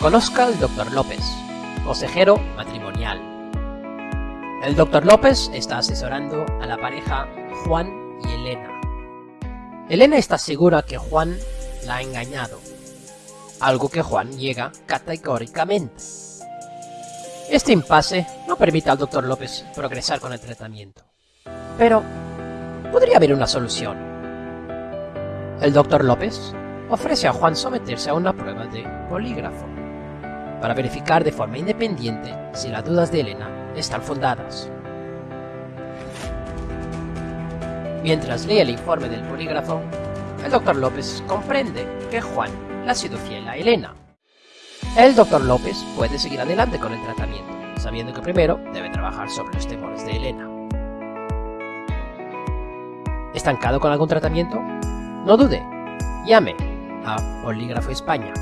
Conozca al Dr. López, consejero matrimonial. El Dr. López está asesorando a la pareja Juan y Elena. Elena está segura que Juan la ha engañado, algo que Juan niega categóricamente. Este impasse no permite al Dr. López progresar con el tratamiento. Pero, podría haber una solución. El Dr. López ofrece a Juan someterse a una prueba de polígrafo para verificar de forma independiente si las dudas de Elena están fundadas. Mientras lee el informe del polígrafo, el Dr. López comprende que Juan le ha sido fiel a Elena. El Dr. López puede seguir adelante con el tratamiento, sabiendo que primero debe trabajar sobre los temores de Elena. ¿Estancado con algún tratamiento? No dude, llame a Polígrafo España